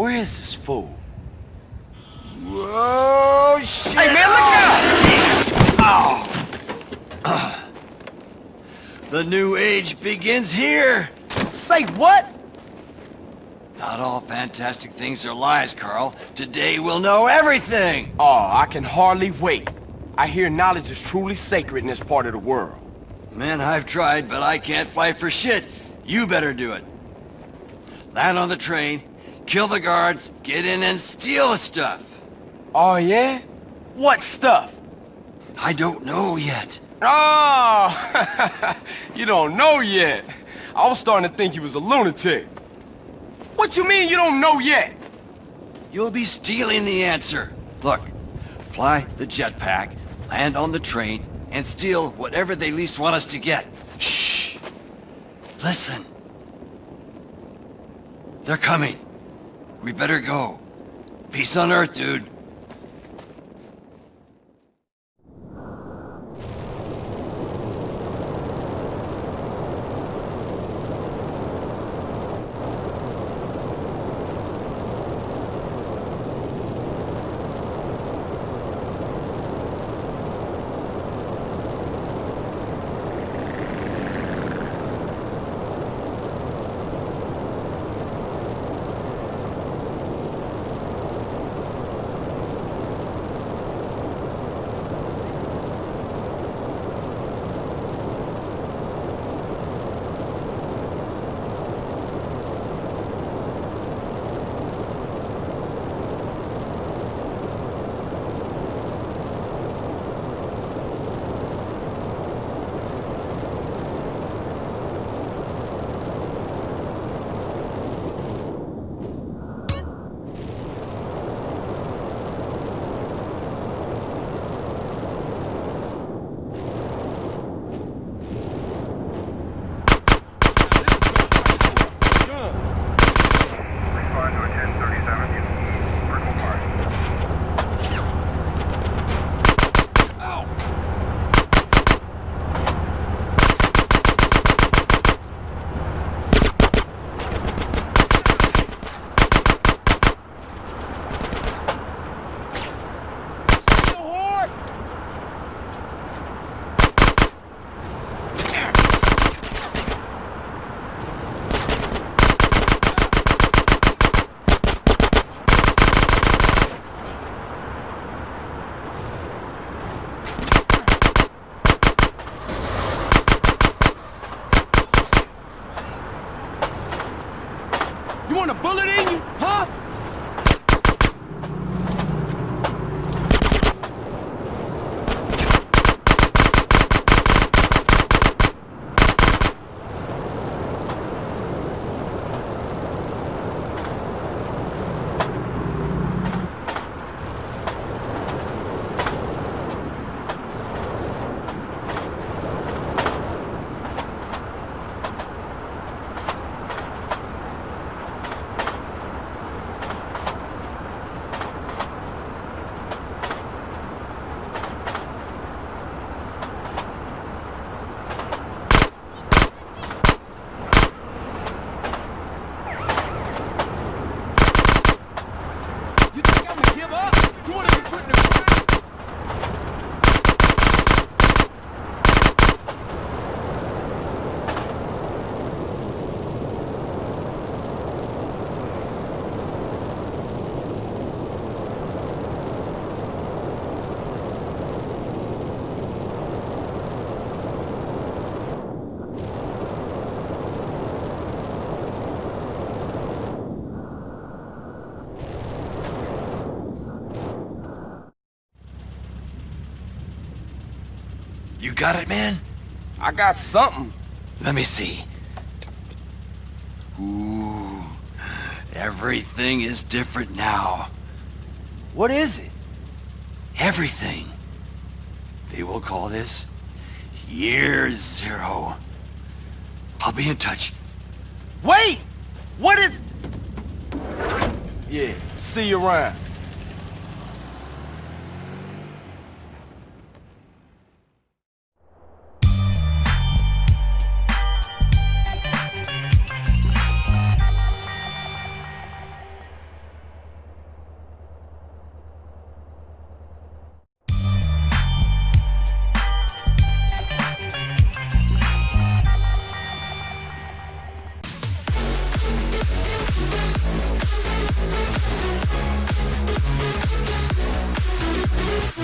Where is this fool? Whoa, shit! Hey, man, look out! Oh. The new age begins here! Say what? Not all fantastic things are lies, Carl. Today we'll know everything! Oh, I can hardly wait. I hear knowledge is truly sacred in this part of the world. Man, I've tried, but I can't fight for shit. You better do it. Land on the train, kill the guards, get in and steal the stuff. Oh, yeah? What stuff? I don't know yet. Oh! you don't know yet. I was starting to think you was a lunatic. What you mean you don't know yet? You'll be stealing the answer. Look, fly the jetpack, land on the train, and steal whatever they least want us to get. Shh! Listen. They're coming. We better go. Peace on Earth, dude. Want a bullet in you, huh? You think I'm gonna give up? You wanna be put in the ground? You got it, man? I got something. Let me see. Ooh, everything is different now. What is it? Everything. They will call this Year Zero. I'll be in touch. Wait! What is... Yeah, see you around. Thank you.